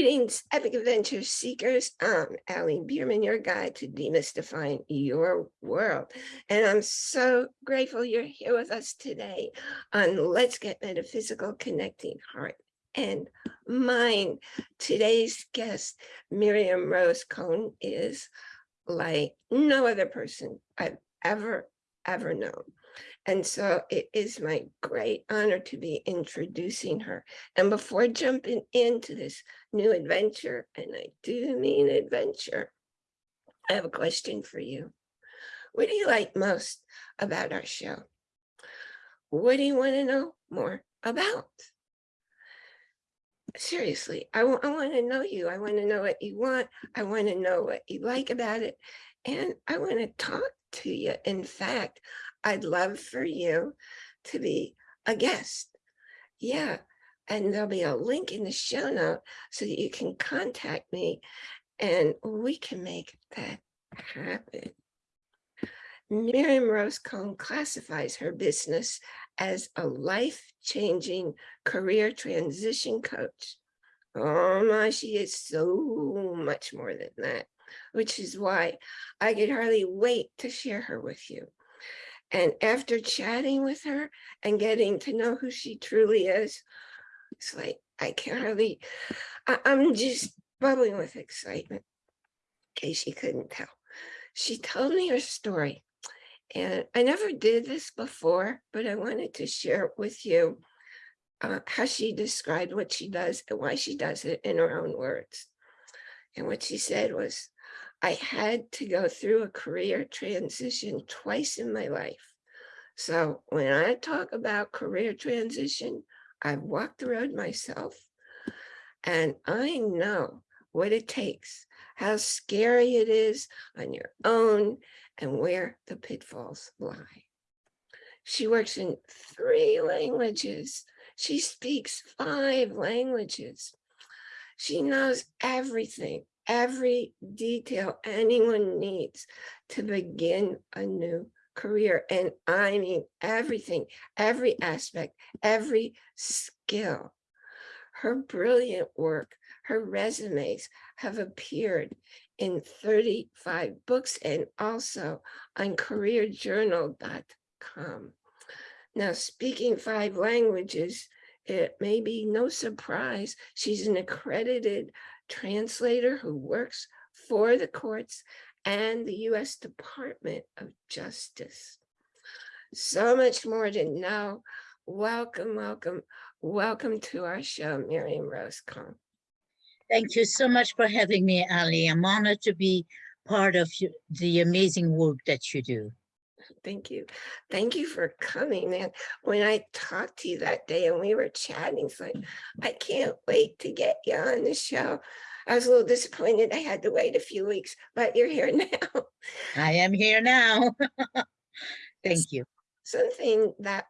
Greetings, Epic Adventure Seekers. I'm Allie Bierman, your guide to demystifying your world. And I'm so grateful you're here with us today on Let's Get Metaphysical Connecting Heart and Mind. Today's guest, Miriam Rose Cohn, is like no other person I've ever, ever known. And so it is my great honor to be introducing her. And before jumping into this new adventure, and I do mean adventure, I have a question for you. What do you like most about our show? What do you want to know more about? Seriously, I, I want to know you. I want to know what you want. I want to know what you like about it. And I want to talk to you. In fact, I'd love for you to be a guest. Yeah. And there'll be a link in the show note so that you can contact me and we can make that happen. Miriam Rose Cohn classifies her business as a life-changing career transition coach. Oh my, she is so much more than that, which is why I could hardly wait to share her with you. And after chatting with her and getting to know who she truly is, it's like, I can't really, I, I'm just bubbling with excitement, in case you couldn't tell. She told me her story. And I never did this before, but I wanted to share with you uh, how she described what she does and why she does it in her own words. And what she said was, I had to go through a career transition twice in my life. So when I talk about career transition, I've walked the road myself and I know what it takes, how scary it is on your own and where the pitfalls lie. She works in three languages. She speaks five languages. She knows everything every detail anyone needs to begin a new career. And I mean, everything, every aspect, every skill. Her brilliant work, her resumes have appeared in 35 books and also on careerjournal.com. Now, speaking five languages, it may be no surprise she's an accredited translator who works for the courts and the U.S. Department of Justice. So much more to know. Welcome, welcome, welcome to our show, Miriam Rose. Thank you so much for having me, Ali. I'm honored to be part of the amazing work that you do. Thank you. Thank you for coming. And when I talked to you that day and we were chatting, it's like, I can't wait to get you on the show. I was a little disappointed I had to wait a few weeks, but you're here now. I am here now. Thank you. Something that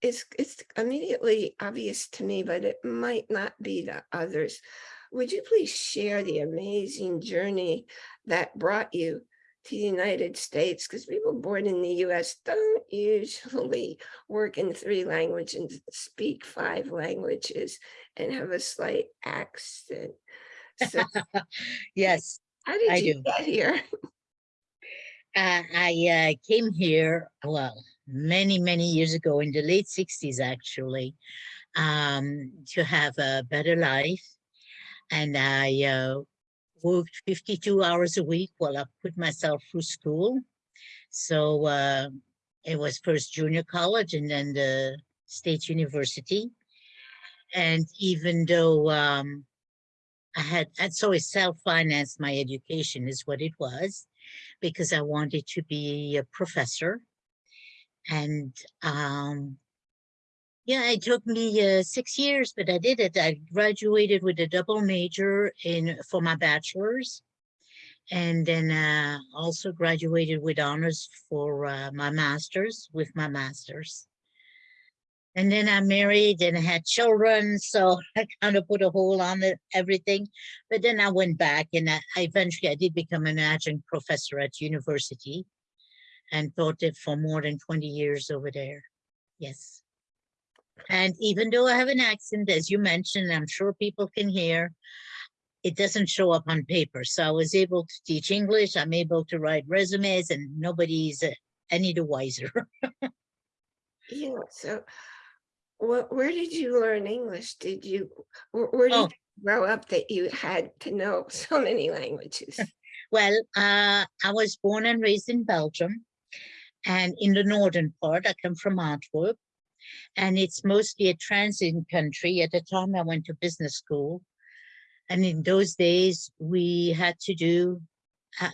is it's immediately obvious to me, but it might not be to others. Would you please share the amazing journey that brought you to the United States because people born in the US don't usually work in three languages, and speak five languages and have a slight accent. Yes, how did I you do. get here? Uh, I uh, came here, well, many, many years ago in the late 60s, actually, um, to have a better life. And I uh, worked 52 hours a week while I put myself through school. So uh, it was first junior college and then the state university. And even though um, I had, I'd always self-financed my education is what it was, because I wanted to be a professor. And um, yeah, it took me uh, six years, but I did it. I graduated with a double major in for my bachelor's, and then uh, also graduated with honors for uh, my master's with my master's. And then I married and had children, so I kind of put a hold on it, everything. But then I went back and I, I eventually I did become an adjunct professor at university and taught it for more than 20 years over there. Yes. And even though I have an accent, as you mentioned, I'm sure people can hear, it doesn't show up on paper. So I was able to teach English. I'm able to write resumes and nobody's uh, any the wiser. Yeah, so what, where did you learn English? Did you, where, where did Oh. you grow up that you had to know so many languages? Well, uh, I was born and raised in Belgium and in the northern part, I come from Antwerp. And it's mostly a transit country. At the time I went to business school. And in those days, we had to do uh,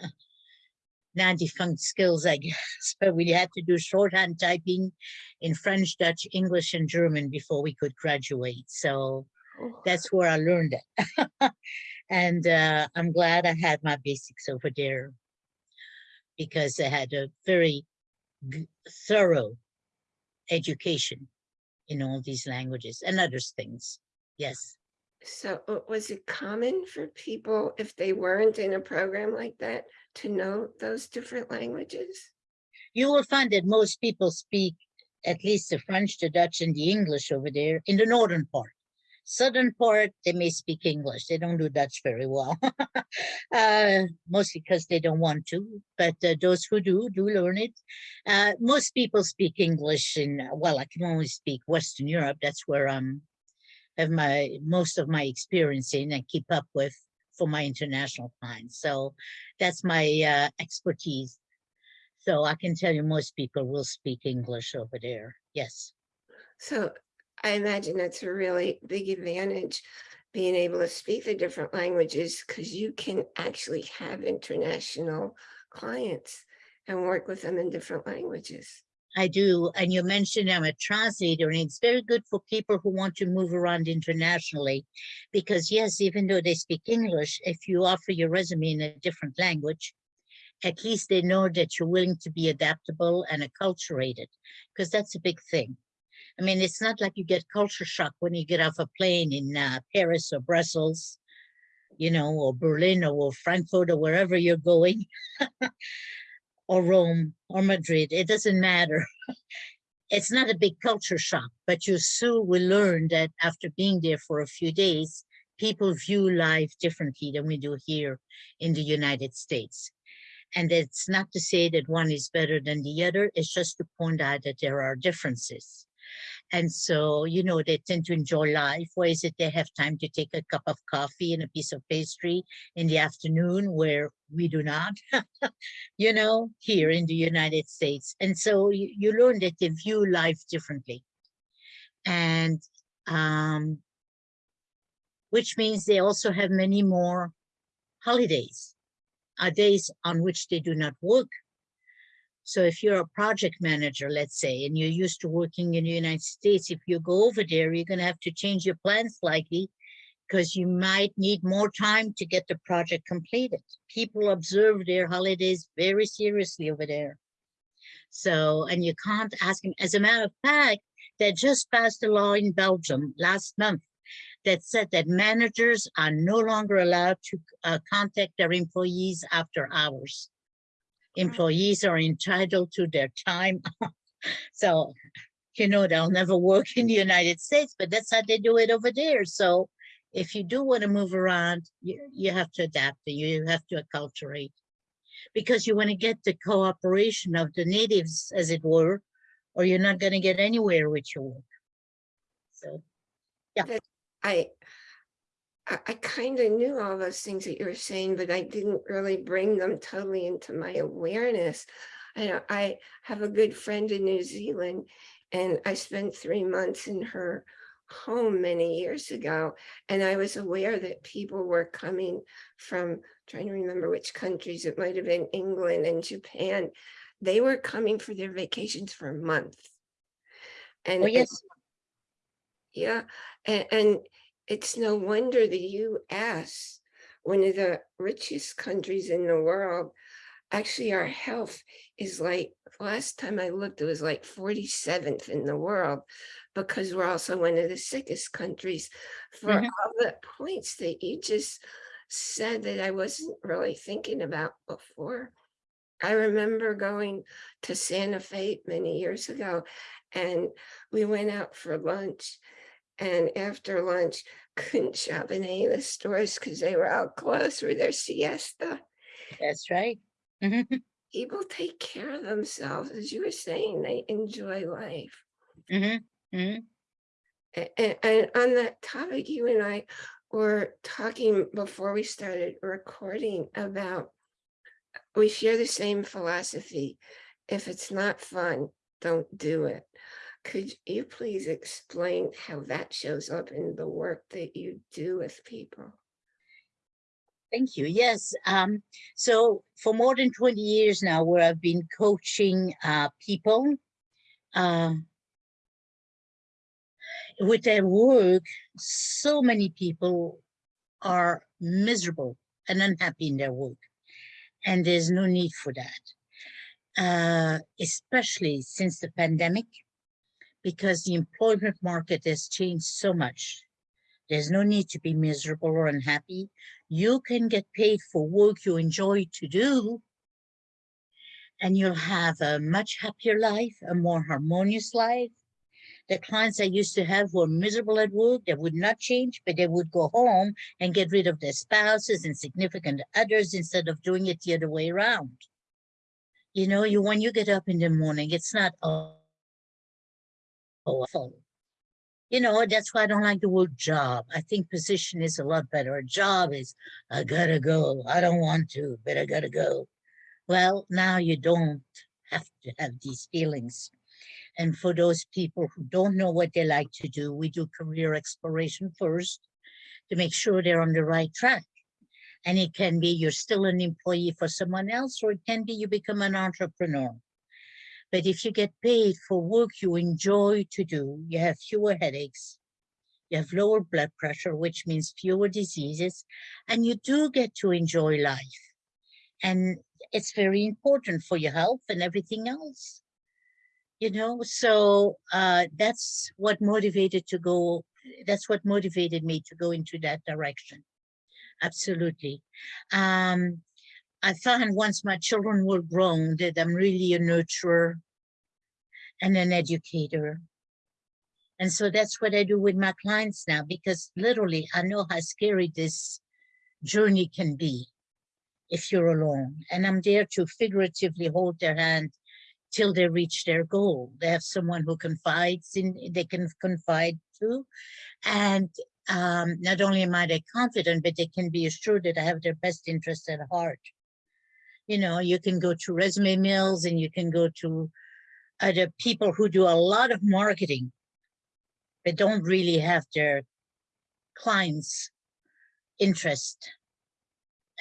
now defunct skills, I guess, but we had to do shorthand typing in French, Dutch, English, and German before we could graduate. So Oh, that's where I learned it. and uh, I'm glad I had my basics over there because I had a very thorough education in all these languages and other things. Yes. So uh, was it common for people, if they weren't in a program like that, to know those different languages? You will find that most people speak at least the French, the Dutch, and the English over there in the northern part. Southern part, they may speak English. They don't do Dutch very well. uh, mostly because they don't want to, but uh, those who do, do learn it. Uh, most people speak English in, well, I can only speak Western Europe. That's where I'm have my most of my experience in and keep up with for my international clients. So that's my uh, expertise. So I can tell you most people will speak English over there. Yes. So I imagine that's a really big advantage, being able to speak the different languages, because you can actually have international clients and work with them in different languages. I do. And you mentioned I'm a translator, and it's very good for people who want to move around internationally. Because, yes, even though they speak English, if you offer your resume in a different language, at least they know that you're willing to be adaptable and acculturated, because that's a big thing. I mean, it's not like you get culture shock when you get off a plane in uh, Paris or Brussels, you know, or Berlin or Frankfurt or wherever you're going. or Rome or Madrid, it doesn't matter. it's not a big culture shock, but you soon will learn that after being there for a few days, people view life differently than we do here in the United States. And it's not to say that one is better than the other, it's just to point out that there are differences. And so, you know, they tend to enjoy life. Why is it they have time to take a cup of coffee and a piece of pastry in the afternoon where we do not, you know, here in the United States. And so you, you learn that they view life differently. And um, which means they also have many more holidays, uh, days on which they do not work. So if you're a project manager, let's say, and you're used to working in the United States, if you go over there, you're going to have to change your plans slightly because you might need more time to get the project completed. People observe their holidays very seriously over there. So, and you can't ask them. As a matter of fact, they just passed a law in Belgium last month that said that managers are no longer allowed to uh, contact their employees after hours. Employees are entitled to their time. so, you know, they'll never work in the United States, but that's how they do it over there. So if you do want to move around, you, you have to adapt and you have to acculturate because you want to get the cooperation of the natives, as it were, or you're not going to get anywhere with your work. So, yeah. I, I, I kind of knew all those things that you were saying, but I didn't really bring them totally into my awareness. I, know I have a good friend in New Zealand and I spent three months in her home many years ago. And I was aware that people were coming from, trying to remember which countries, it might have been England and Japan. They were coming for their vacations for a month. And oh and- yes, yeah, and, and it's no wonder the US, one of the richest countries in the world, actually our health is like, last time I looked, it was like 47th in the world because we're also one of the sickest countries for Mhm. all the points that you just said that I wasn't really thinking about before. I remember going to Santa Fe many years ago and we went out for lunch. And after lunch, couldn't shop in any of the stores because they were all closed for their siesta. That's right. Mhm, People take care of themselves, as you were saying, they enjoy life. mhm, mhm. A- a- And, on that topic, you and I were talking before we started recording about we share the same philosophy. If it's not fun, don't do it. Could you please explain how that shows up in the work that you do with people? Thank you. Yes. Um, so for more than 20 years now, where I've been coaching uh, people uh, with their work, so many people are miserable and unhappy in their work. And there's no need for that, uh, especially since the pandemic, because the employment market has changed so much. There's no need to be miserable or unhappy. You can get paid for work you enjoy to do, and you'll have a much happier life, a more harmonious life. The clients I used to have were miserable at work. They would not change, but they would go home and get rid of their spouses and significant others instead of doing it the other way around. You know, you when you get up in the morning, it's not oh, awful. You know, that's why I don't like the word job. I think position is a lot better. A job is, I gotta go. I don't want to, but I gotta go. Well, now you don't have to have these feelings. And for those people who don't know what they like to do, we do career exploration first to make sure they're on the right track. And it can be you're still an employee for someone else, or it can be you become an entrepreneur. But if you get paid for work you enjoy to do, you have fewer headaches, you have lower blood pressure, which means fewer diseases, and you do get to enjoy life. And it's very important for your health and everything else. You know, so uh, that's what motivated to go, that's what motivated me to go into that direction. Absolutely. Um, I found once my children were grown that I'm really a nurturer and an educator. And so that's what I do with my clients now, because literally I know how scary this journey can be if you're alone. And I'm there to figuratively hold their hand till they reach their goal. They have someone who confides in, they can confide to. And um, not only am I confident, but they can be assured that I have their best interest at heart. You know, you can go to resume mills and you can go to other people who do a lot of marketing, but don't really have their clients' interest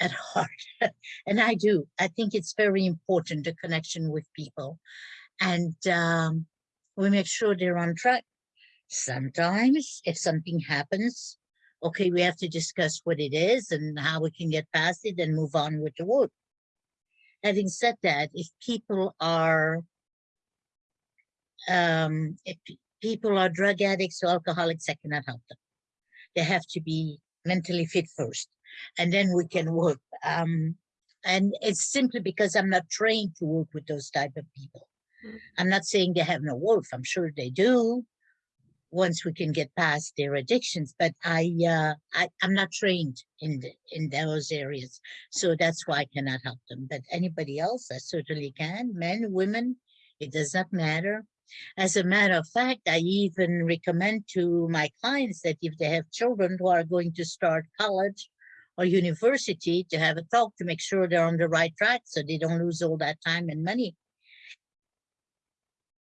at heart. and I do. I think it's very important, the connection with people. And um, we make sure they're on track. Sometimes if something happens, okay, we have to discuss what it is and how we can get past it and move on with the work. Having said that, if people are um, if people are drug addicts or alcoholics, I cannot help them. They have to be mentally fit first, and then we can work. Um, and it's simply because I'm not trained to work with those type of people. Mm. I'm not saying they have no wolf. I'm sure they do. Once we can get past their addictions, but I, uh, I, I'm not trained in the, in those areas, so that's why I cannot help them. But anybody else, I certainly can. Men, women, it does not matter. As a matter of fact, I even recommend to my clients that if they have children who are going to start college or university to have a talk to make sure they're on the right track so they don't lose all that time and money.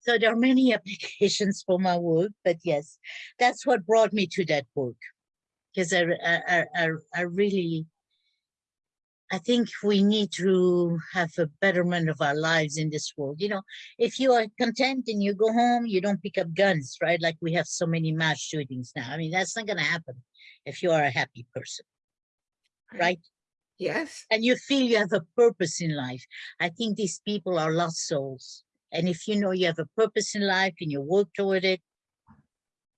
So there are many applications for my work, but yes, that's what brought me to that work. Because I, I, I, I- I really, I think we need to have a betterment of our lives in this world. You know, if you are content and you go home, you don't pick up guns, right? Like we have so many mass shootings now. I mean, that's not going to happen if you are a happy person, right? Yes, And you feel you have a purpose in life. I think these people are lost souls. And if you know you have a purpose in life and you work toward it,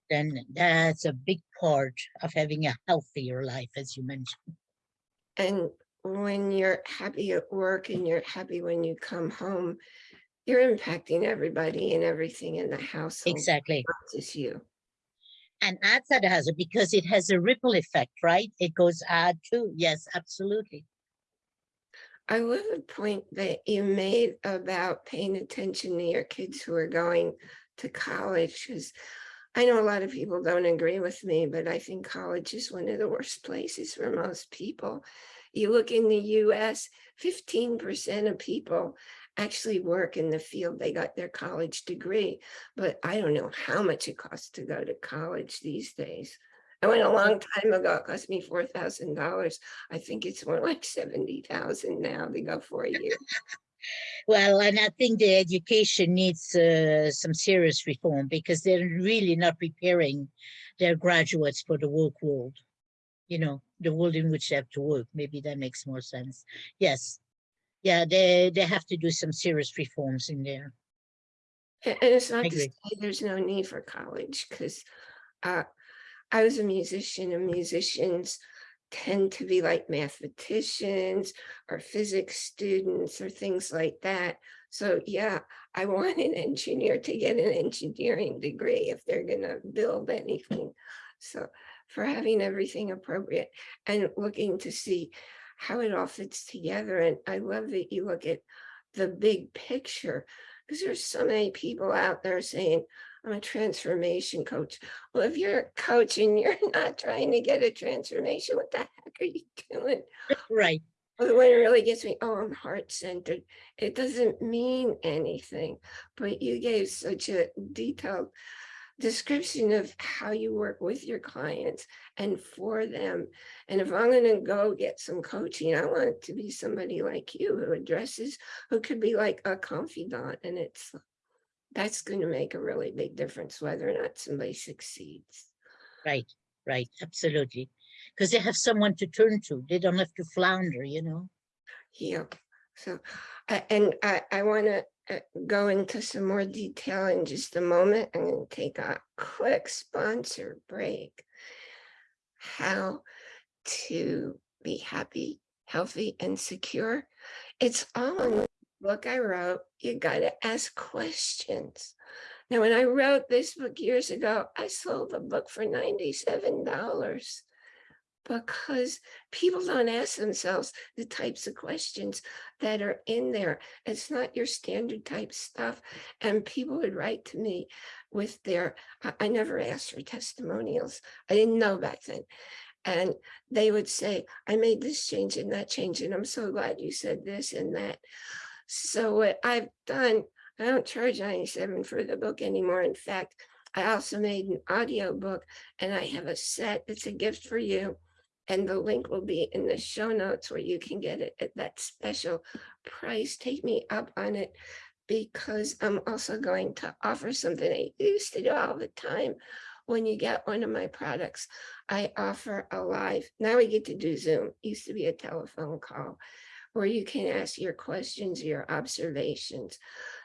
then that's a big part of having a healthier life, as you mentioned. and when you're happy at work and you're happy when you come home, you're impacting everybody and everything in the household, Exactly. not just you. And outside the house because it has a ripple effect, right? It goes out too. Yes, absolutely. I love the point that you made about paying attention to your kids who are going to college, because I know a lot of people don't agree with me, but I think college is one of the worst places for most people. You look in the US, 15% of people actually work in the field they got their college degree, but I don't know how much it costs to go to college these days. I went a long time ago, it cost me four thousand dollars. I think it's more like seventy thousand now to go for a year. Well, and I think the education needs uh, some serious reform because they're really not preparing their graduates for the work world. You know, the world in which they have to work. Maybe that makes more sense. Yes. Yeah, they, they have to do some serious reforms in there. And it's not to say there's no need for college, because uh, I was a musician and musicians tend to be like mathematicians or physics students or things like that. So yeah, I want an engineer to get an engineering degree if they're gonna build anything. So for having everything appropriate and looking to see how it all fits together. And I love that you look at the big picture because there's so many people out there saying, I'm a transformation coach. Well, if you're a coach and you're not trying to get a transformation, what the heck are you doing? Right. Well, when it really gets me, oh, I'm heart centered. It doesn't mean anything, but you gave such a detailed description of how you work with your clients and for them. And if I'm going to go get some coaching, I want it to be somebody like you who addresses, who could be like a confidant. And it's that's going to make a really big difference whether or not somebody succeeds. Right, right, absolutely. Because they have someone to turn to. They don't have to flounder, you know? Yeah, so, and I, I want to uh, go into some more detail in just a moment. I'm going to take a quick sponsor break. How to be happy, healthy, and secure. It's all in the book I wrote. You got to ask questions. Now, when I wrote this book years ago, I sold the book for $97 because people don't ask themselves the types of questions that are in there. It's not your standard type stuff. And people would write to me with their, I, I never asked for testimonials. I didn't know back then. And they would say, I made this change and that change, and I'm so glad you said this and that. So what I've done, I don't charge 97 for the book anymore. In fact, I also made an audio book and I have a set. It's a gift for you. And the link will be in the show notes where you can get it at that special price. Take me up on it because I'm also going to offer something I used to do all the time. When you get one of my products, I offer a live, now we get to do Zoom, used to be a telephone call where you can ask your questions, your observations,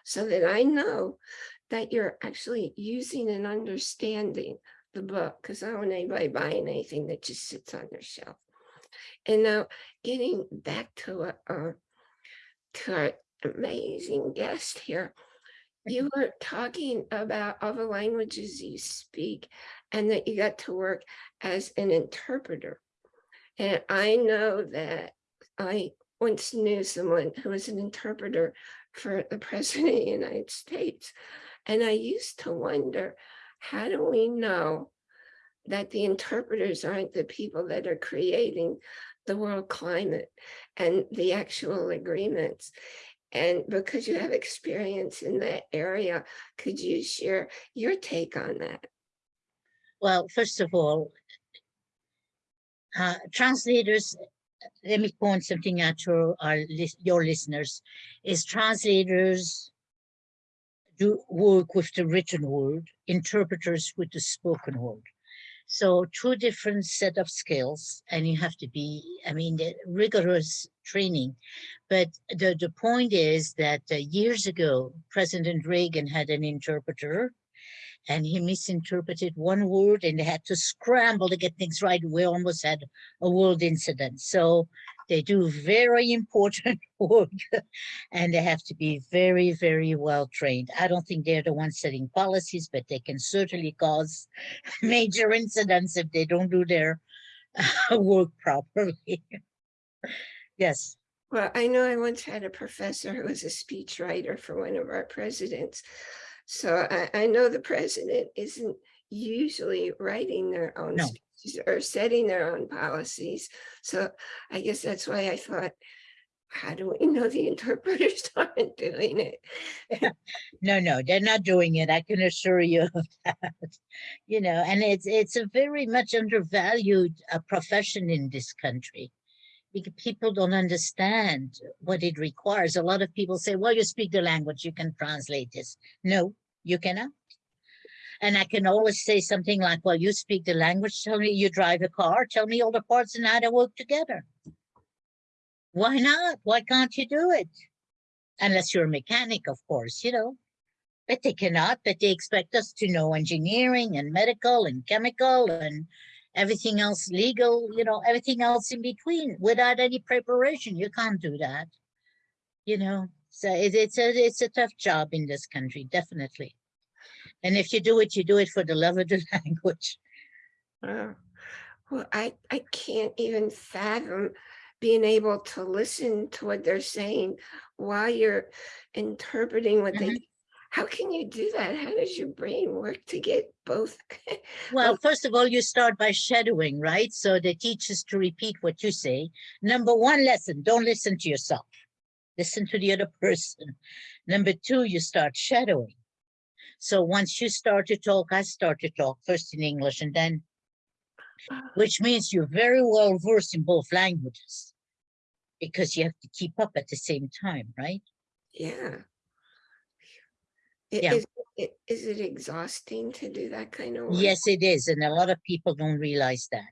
so that I know that you're actually using and understanding the book, because I don't want anybody buying anything that just sits on their shelf. And now getting back to uh, to our amazing guest here. You were talking about all the languages you speak and that you got to work as an interpreter. And I know that I once knew someone who was an interpreter for the president of the United States. And I used to wonder, how do we know that the interpreters aren't the people that are creating the world climate and the actual agreements? And because you have experience in that area, could you share your take on that? Well, first of all, uh, translators, let me point something out to our your listeners, is translators do work with the written word, interpreters with the spoken word. So two different set of skills, and you have to be, I mean, rigorous training. But the, the point is that uh, years ago, President Reagan had an interpreter and he misinterpreted one word and they had to scramble to get things right. We almost had a world incident. So They do very important work and they have to be very, very well trained. I don't think they're the ones setting policies, but they can certainly cause major incidents if they don't do their work properly. Yes, Well, I know I once had a professor who was a speechwriter for one of our presidents. So I, I know the president isn't usually writing their own No. speeches or setting their own policies. So I guess that's why I thought, how do we know the interpreters aren't doing it? no, no, they're not doing it. I can assure you of that. You know, and it's it's a very much undervalued uh, profession in this country. Because people don't understand what it requires. A lot of people say, well, you speak the language, you can translate this. No, you cannot. And I can always say something like, well, you speak the language, tell me you drive a car, tell me all the parts and how they work together. Why not? Why can't you do it? Unless you're a mechanic, of course, you know. But they cannot, but they expect us to know engineering and medical and chemical and everything else legal, you know, everything else in between without any preparation. You can't do that. You know, so it, it's a it's a tough job in this country, definitely. And if you do it, you do it for the love of the language. Wow. Well, I, I can't even fathom being able to listen to what they're saying while you're interpreting what they, mm-hmm. How can you do that? How does your brain work to get both? Well, first of all, you start by shadowing, right? So they teach us to repeat what you say. Number one lesson, don't listen to yourself. Listen to the other person. Number two, you start shadowing. So once you start to talk, I start to talk first in English and then, which means you're very well versed in both languages because you have to keep up at the same time, right? Yeah. Yeah. Is, it- is it exhausting to do that kind of work? Yes, it is. And a lot of people don't realize that.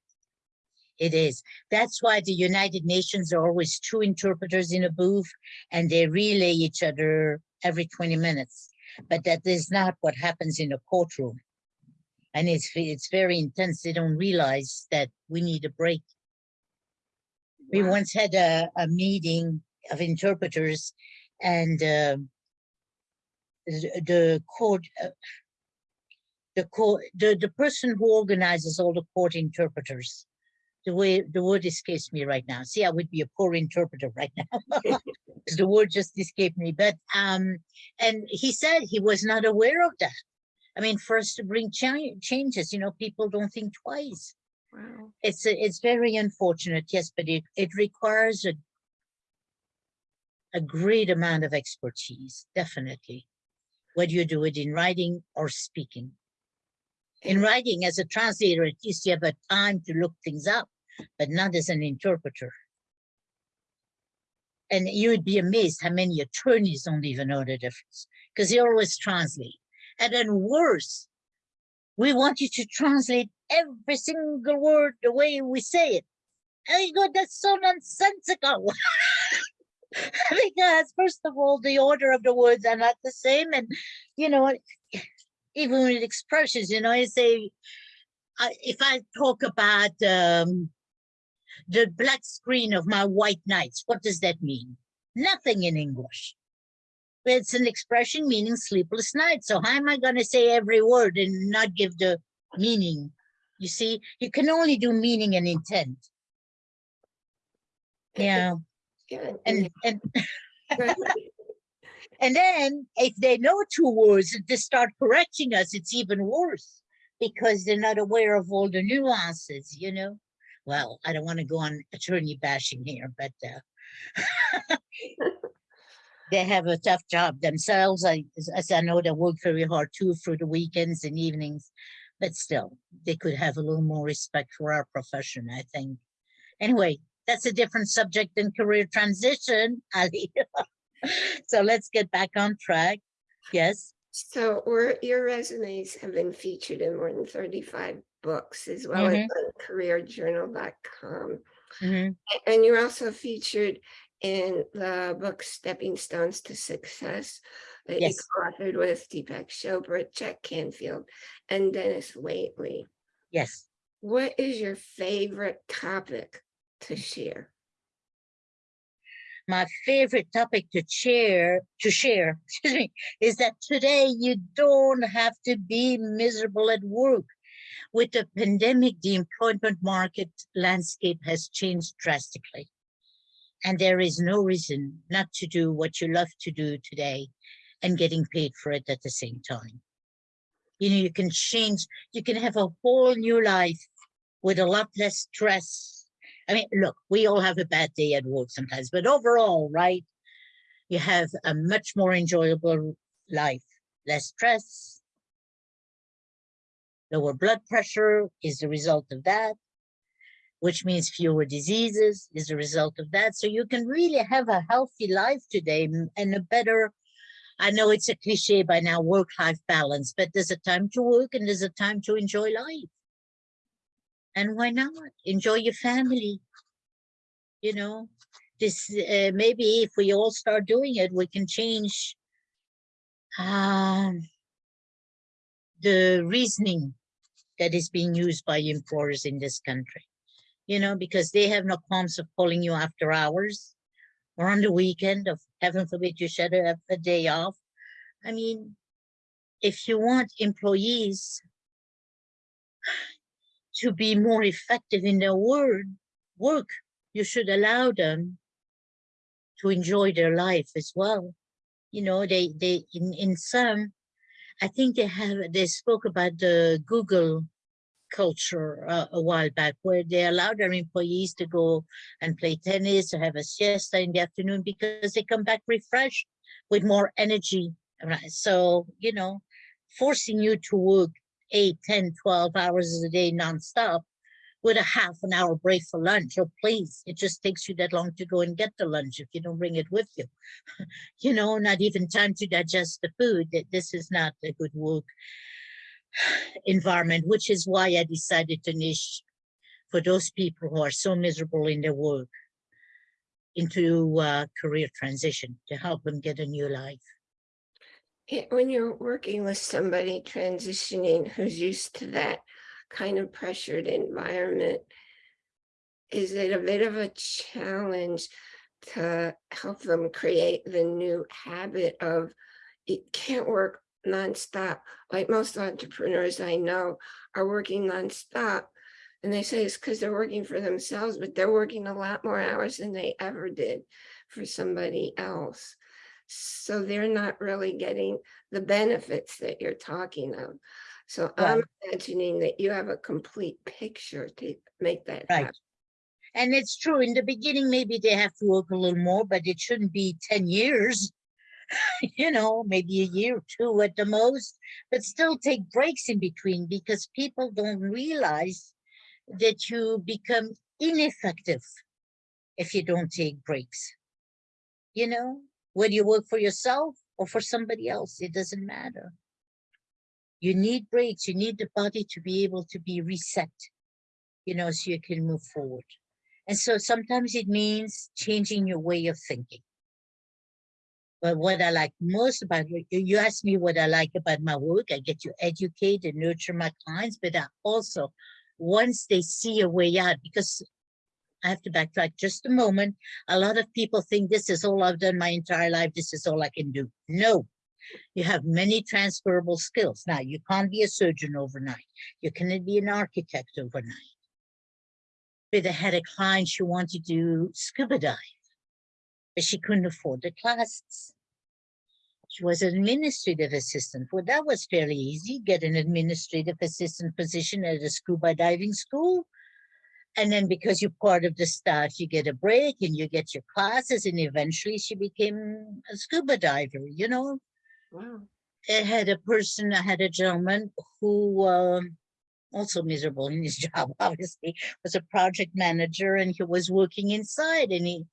It is. That's why the United Nations are always two interpreters in a booth and they relay each other every 20 minutes. But that is not what happens in a courtroom. And it's, it's very intense. They don't realize that we need a break. We once had a, a meeting of interpreters and um, the, court, uh, the court, the, the person who organizes all the court interpreters, the way the word escapes me right now. See, I would be a poor interpreter right now. 'cause the word just escaped me. But um, and he said he was not aware of that. I mean, first to bring cha- changes, you know, people don't think twice Wow. it's a- it's very unfortunate, yes, but it it requires a a great amount of expertise, definitely. Whether you do it in writing or speaking. In mm. writing, as a translator, at least you have a time to look things up, but not as an interpreter. And you would be amazed how many attorneys don't even know the difference because they always translate. And then worse, we want you to translate every single word the way we say it. And you go, that's so nonsensical. because first of all, the order of the words are not the same. And, you know, even with expressions, you know, I say, I, if I talk about um, the black screen of my white nights, what does that mean? Nothing in English. It's an expression meaning sleepless night. So how am I going to say every word and not give the meaning? You see, you can only do meaning and intent. Yeah, And and and then if they know two words, they start correcting us. It's even worse because they're not aware of all the nuances. You know. Well, I don't want to go on attorney bashing here, but uh, they have a tough job themselves. I, as- as I know, they work very hard too through the weekends and evenings, but still, they could have a little more respect for our profession, I think. Anyway, that's a different subject than career transition, Ali. so let's get back on track. Yes. So your resumes have been featured in more than thirty-five books as well as Mhm. on careerjournal.com. mhm, And you're also featured in the book Stepping Stones to Success that you Yes. authored with Deepak Chopra, Jack Canfield, and Dennis Waitley. Yes. What is your favorite topic to share? my favorite topic to share, to share, excuse me, is that today you don't have to be miserable at work. With the pandemic, the employment market landscape has changed drastically. And there is no reason not to do what you love to do today and getting paid for it at the same time. You know, you can change, you can have a whole new life with a lot less stress. I mean, look, we all have a bad day at work sometimes, but overall, right? You have a much more enjoyable life, less stress. Lower blood pressure is the result of that, which means fewer diseases is a result of that. So you can really have a healthy life today and a better, I know it's a cliche by now, work-life balance, but there's a time to work and there's a time to enjoy life. And why not? Enjoy your family. You know, this, uh, maybe if we all start doing it, we can change um, the reasoning that is being used by employers in this country. You know, because they have no qualms of calling you after hours or on the weekend of heaven forbid you should have a day off. I mean, if you want employees to be more effective in their word, work, you should allow them to enjoy their life as well. You know, they, they, in, in some, I think they have, they spoke about the Google culture uh, a while back where they allow their employees to go and play tennis or have a siesta in the afternoon because they come back refreshed with more energy. So, you know, forcing you to work 8, 10, 12 hours a day nonstop with a half an hour break for lunch. Oh, please, it just takes you that long to go and get the lunch if you don't bring it with you. you know, not even time to digest the food. This is not a good work environment, which is why I decided to niche for those people who are so miserable in their work into uh, career transition to help them get a new life. When you're working with somebody transitioning who's used to that kind of pressured environment, is it a bit of a challenge to help them create the new habit of it can't work nonstop? Like most entrepreneurs I know are working nonstop. And they say it's because they're working for themselves, but they're working a lot more hours than they ever did for somebody else. So they're not really getting the benefits that you're talking of. So I'm imagining that you have a complete picture to make that Right. happen. And it's true, in the beginning, maybe they have to work a little more, but it shouldn't be 10 years. you know, maybe a year or two at the most, but still take breaks in between because people don't realize that you become ineffective if you don't take breaks. You know, whether you work for yourself or for somebody else, it doesn't matter. You need breaks, you need the body to be able to be reset, you know, so you can move forward. And so sometimes it means changing your way of thinking. But what I like most about you asked me what I like about my work. I get to educate and nurture my clients, but I also, once they see a way out, because I have to backtrack just a moment. A lot of people think this is all I've done my entire life. This is all I can do. No, you have many transferable skills. Now, you can't be a surgeon overnight. You cannot be an architect overnight. But I had a client, she wanted to do scuba dive, but she couldn't afford the classes. She was an administrative assistant. Well, that was fairly easy. Get an administrative assistant position at a scuba diving school. And then because you're part of the staff, you get a break and you get your classes. And eventually she became a scuba diver, you know, Wow. I had a person, I had a gentleman who um, also miserable in his job, obviously, was a project manager and he was working inside and he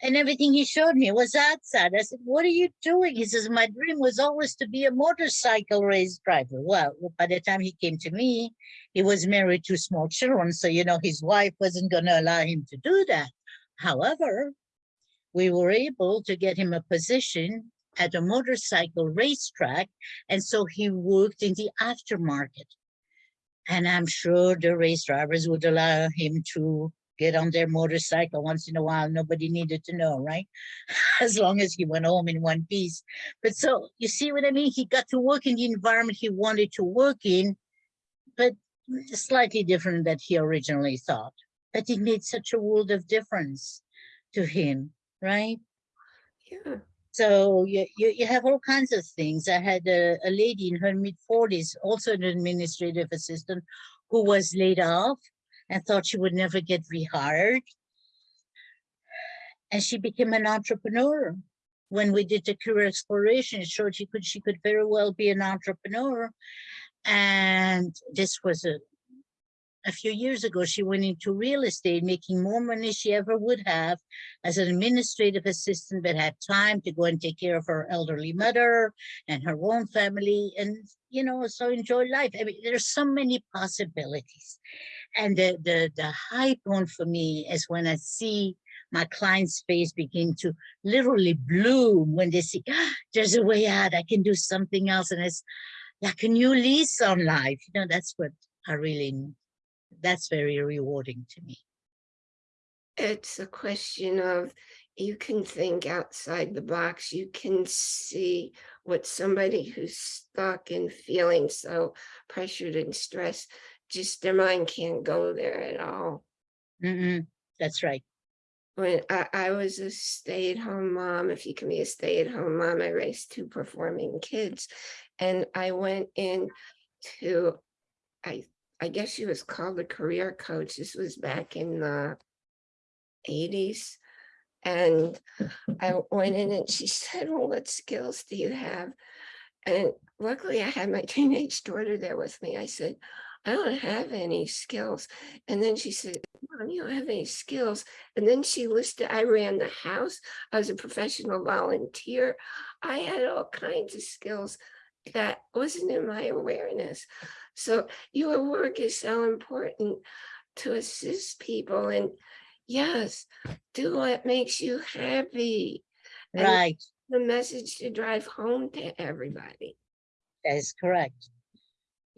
and everything he showed me was outside. I said, What are you doing? He says, My dream was always to be a motorcycle race driver. Well, by the time he came to me, he was married to small children. So, you know, his wife wasn't going to allow him to do that. However, we were able to get him a position at a motorcycle racetrack. And so he worked in the aftermarket. And I'm sure the race drivers would allow him to get on their motorcycle once in a while. Nobody needed to know, right? As long as he went home in one piece. But so you see what I mean? He got to work in the environment he wanted to work in, but slightly different that he originally thought. But it made such a world of difference to him, right? Yeah. So you, you, you have all kinds of things. I had a, a lady in her mid forties, also an administrative assistant, who was laid off and thought she would never get rehired. And she became an entrepreneur. When we did the career exploration, it showed she could she could very well be an entrepreneur. And this was a a few years ago, she went into real estate, making more money she ever would have as an administrative assistant, but had time to go and take care of her elderly mother and her own family and, you know, so enjoy life. I mean, there's so many possibilities. And the, the, the high point for me is when I see my client's face begin to literally bloom when they see "Ah, there's a way out, I can do something else. And it's like a new lease on life. You know, that's what I really that's very rewarding to me. It's a question of you can think outside the box. You can see what somebody who's stuck and feeling so pressured and stressed, just their mind can't go there at all. Mm-mm, that's right. When I, I was a stay-at-home mom, if you can be a stay-at-home mom, I raised two performing kids. And I went in to, I I guess she was called a career coach. This was back in the eighties. And I went in and she said, well, what skills do you have? And luckily I had my teenage daughter there with me. I said, I don't have any skills. And then she said, Mom, you don't have any skills. And then she listed, I ran the house. I was a professional volunteer. I had all kinds of skills that wasn't in my awareness. So your work is so important to assist people and yes, do what makes you happy. And Right, The message to drive home to everybody. that is correct.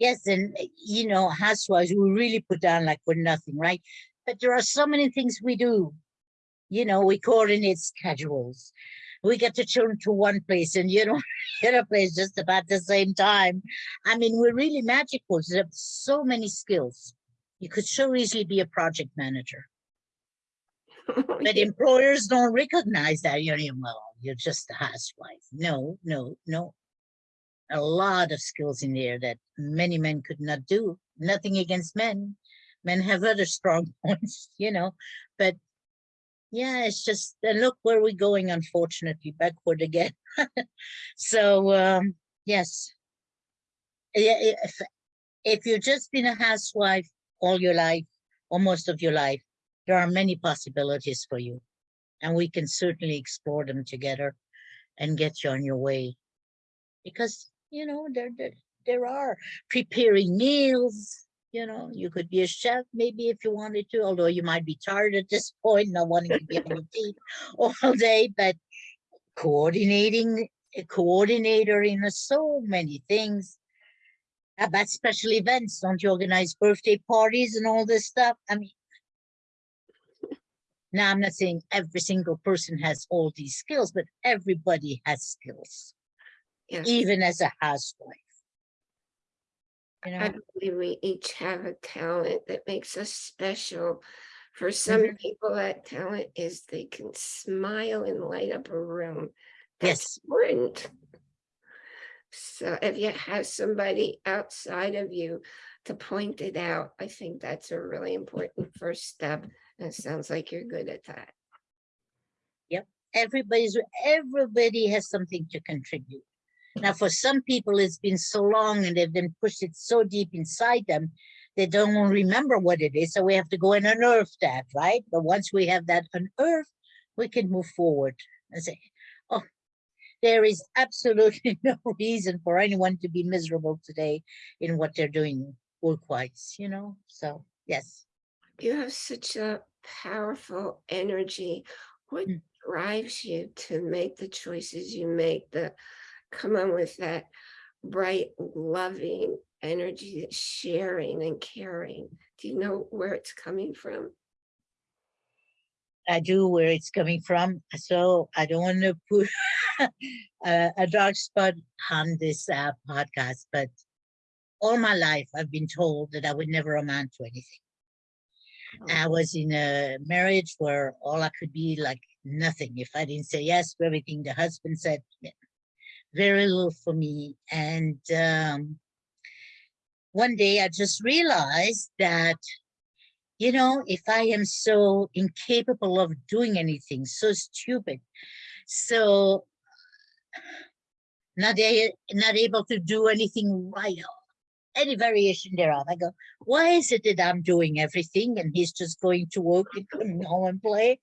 Yes, and uh, you know, housewives, we really put down like we're nothing, right? But there are so many things we do. You know, we coordinate schedules. We get the children to one place and you know, the other place just about the same time. I mean, we're really magical. There's so many skills. You could so easily be a project manager. But employers don't recognize that, you know, well, you're just a housewife. No, no, no. A lot of skills in there that many men could not do. Nothing against men. Men have other strong points, you know, but yeah, it's just, look where we're going, unfortunately, backward again. So, um, yes. If, if you've just been a housewife all your life, or most of your life, there are many possibilities for you. And we can certainly explore them together and get you on your way. Because, you know, there, there, there are preparing meals, you know, you could be a chef maybe if you wanted to, although you might be tired at this point, not wanting to be on your feet all day, but coordinating, a coordinator in so many things. Uh, About special events, don't you organize birthday parties and all this stuff? I mean, now, I'm not saying every single person has all these skills, but everybody has skills, Yes, even as a housewife. You I know, believe we each have a talent that makes us special. For some Mhm. people, that talent is they can smile and light up a room. That's yes, important. So if you have somebody outside of you to point it out, I think that's a really important first step. And it sounds like you're good at that. Yep. Everybody's, everybody has something to contribute. Now, for some people, it's been so long and they've been pushed it so deep inside them, they don't remember what it is. So we have to go and unearth that, right? But once we have that unearthed, we can move forward and say, oh, there is absolutely no reason for anyone to be miserable today in what they're doing work-wise, you know? So, yes. You have such a powerful energy. What Mm. drives you to make the choices you make, the come on with that bright, loving energy, sharing and caring? Do you know where it's coming from? I do where it's coming from. So I don't want to put a, a dark spot on this uh, podcast, but all my life I've been told that I would never amount to anything. I was in a marriage where all I could be like nothing. If I didn't say yes to everything the husband said, very little for me. And um, one day I just realized that, you know, if I am so incapable of doing anything, so stupid, so not, a, not able to do anything right, any variation thereof. I go, why is it that I'm doing everything and he's just going to work and coming home and play?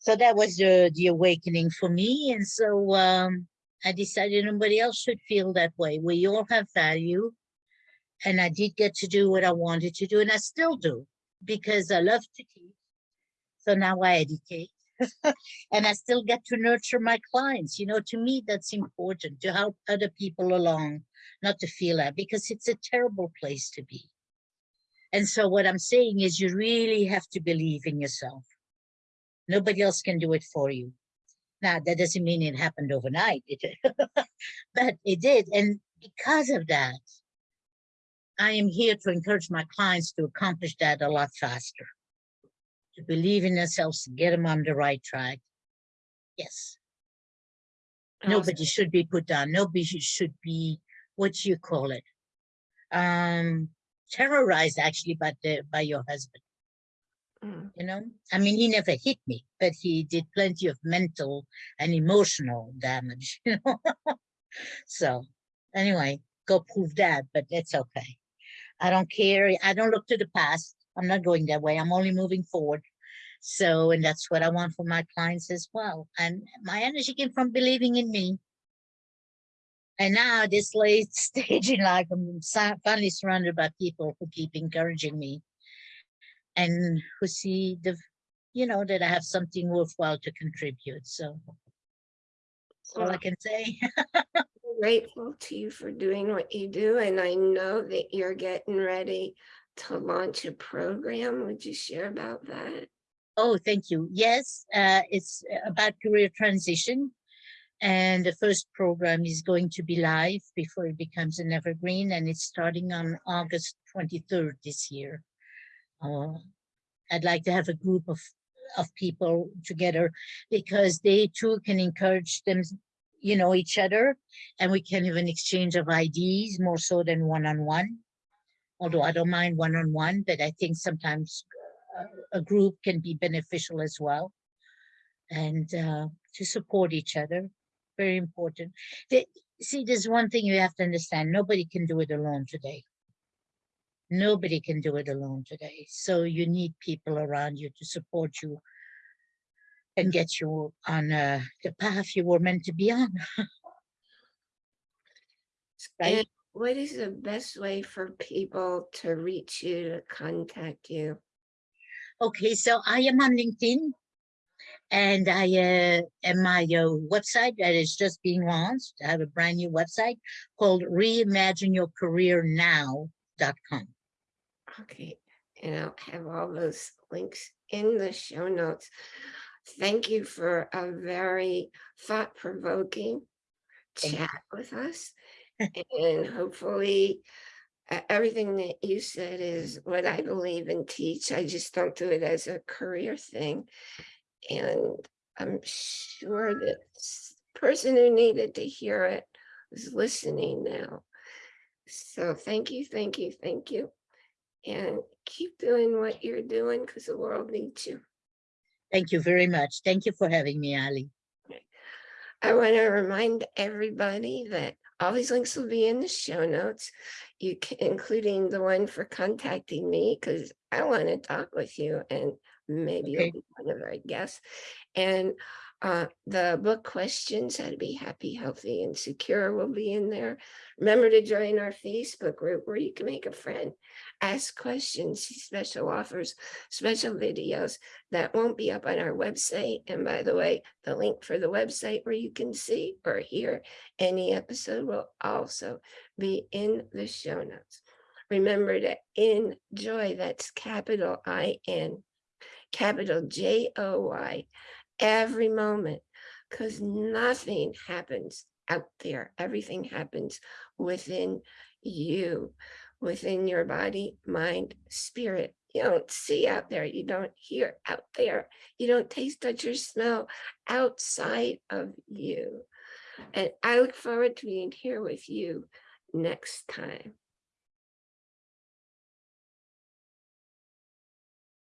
So that was the, the awakening for me. And so um, I decided nobody else should feel that way. We all have value. And I did get to do what I wanted to do, and I still do because I love to teach. So now I educate. and I still get to nurture my clients. You know, to me, that's important to help other people along, not to feel that because it's a terrible place to be. And so what I'm saying is you really have to believe in yourself. Nobody else can do it for you. Now, that doesn't mean it happened overnight, it, but it did. And because of that, I am here to encourage my clients to accomplish that a lot faster. To believe in themselves, to get them on the right track. Yes. Nobody should be put down. Nobody should- should be, what you call it? Um, terrorized actually by the, by your husband, Mm, you know? I mean, he never hit me, but he did plenty of mental and emotional damage, you know? So, anyway, go prove that, but that's okay. I don't care. I don't look to the past. I'm not going that way. I'm only moving forward. So, and that's what I want for my clients as well. And my energy came from believing in me. And now this late stage in life, I'm finally surrounded by people who keep encouraging me and who see the, you know, that I have something worthwhile to contribute. So that's all I can say. Grateful to you for doing what you do, and I know that you're getting ready to launch a program. Would you share about that? Oh, thank you. Yes, uh, it's about career transition. And the first program is going to be live before it becomes an evergreen, and it's starting on August 23rd this year. Uh, I'd like to have a group of, of people together because they too can encourage them, you know, each other, and we can have an exchange of ideas more so than one-on-one. Although I don't mind one-on-one, but I think sometimes uh, a group can be beneficial as well. And uh, to support each other, very important. The- see, there's one thing you have to understand, nobody can do it alone today. Nobody can do it alone today. So you need people around you to support you and get you on uh, the path you were meant to be on. Right? What is the best way for people to reach you, to contact you? Okay, so I am on LinkedIn and I uh, and my uh, website that is just being launched. I have a brand new website called reimagineyourcareernow.com. Okay, and I'll have all those links in the show notes. Thank you for a very thought-provoking chat with us. And hopefully, e- everything that you said is what I believe and teach. I just don't do it as a career thing. And I'm sure that s- person who needed to hear it is listening now. So thank you, thank you, thank you. And keep doing what you're doing because the world needs you. Thank you very much. Thank you for having me, Ali. I want to remind everybody that all these links will be in the show notes. You can, including the one for contacting me, because I want to talk with you and maybe you'll be one of our guests. And uh, the book questions, how to be happy, healthy, and secure will be in there. Remember to join our Facebook group where you can make a friend, ask questions, special offers, special videos that won't be up on our website. And by the way, the link for the website where you can see or hear any episode will also be in the show notes. Remember to enjoy, that's capital I N. capital J O Y, every moment, because nothing happens out there. Everything happens within you, within your body, mind, spirit. You don't see out there. You don't hear out there. You don't taste, touch, or smell outside of you. And I look forward to being here with you next time.